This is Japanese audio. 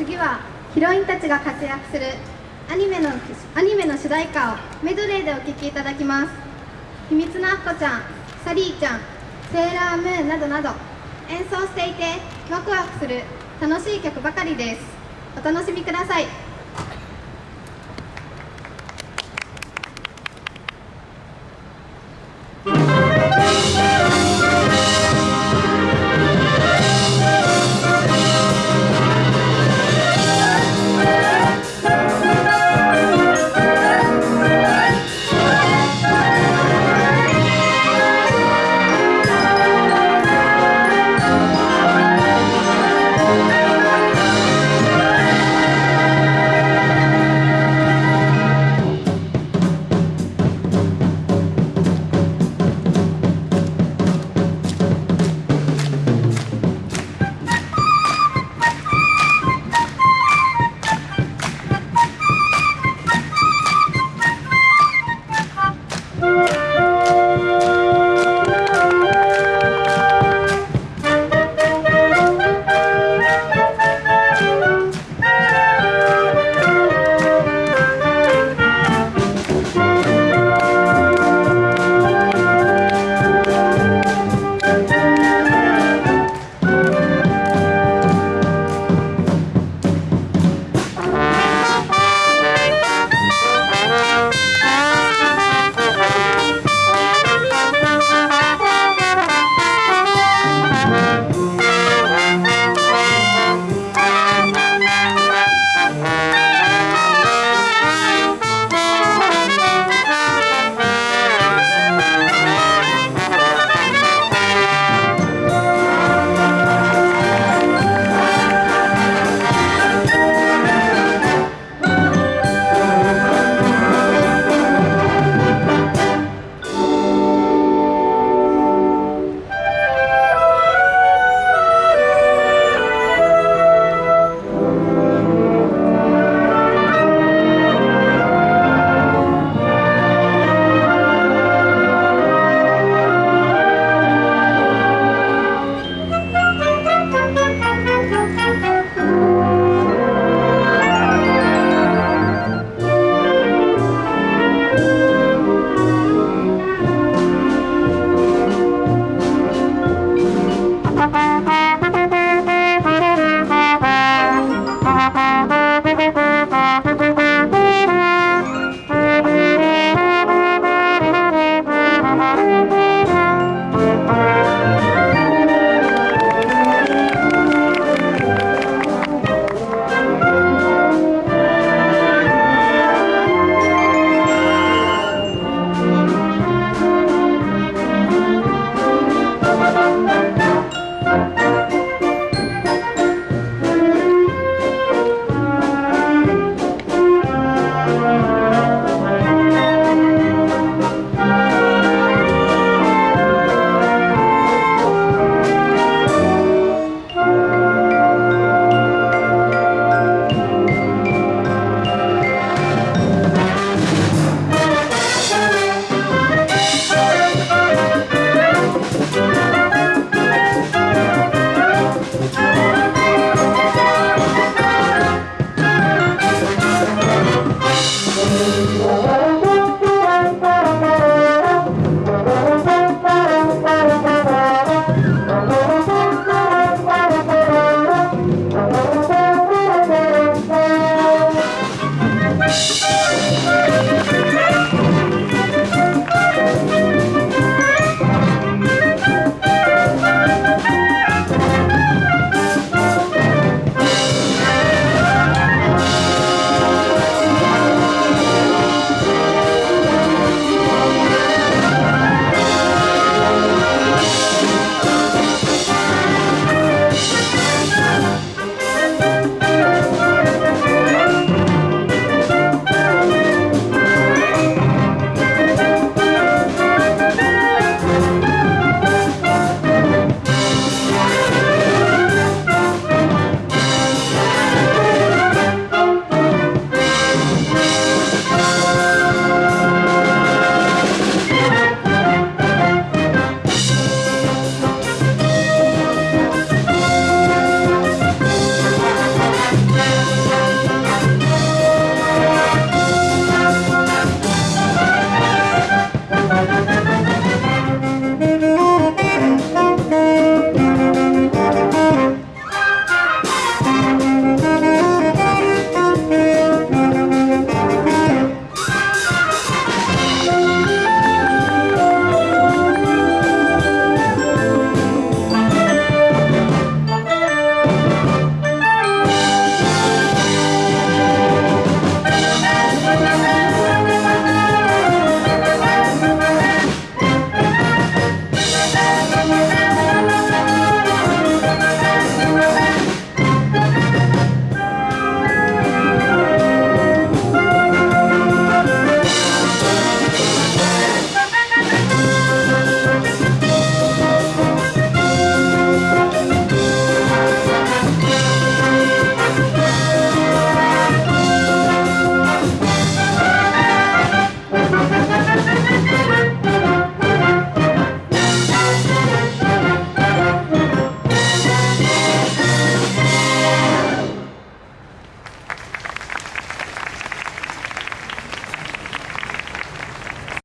次はヒロインたちが活躍するアニメのアニメの主題歌をメドレーでお聴きいただきます。秘密のアッコちゃんサリーちゃんセーラームーンなどなど演奏していてワクワクする楽しい曲ばかりです。お楽しみください。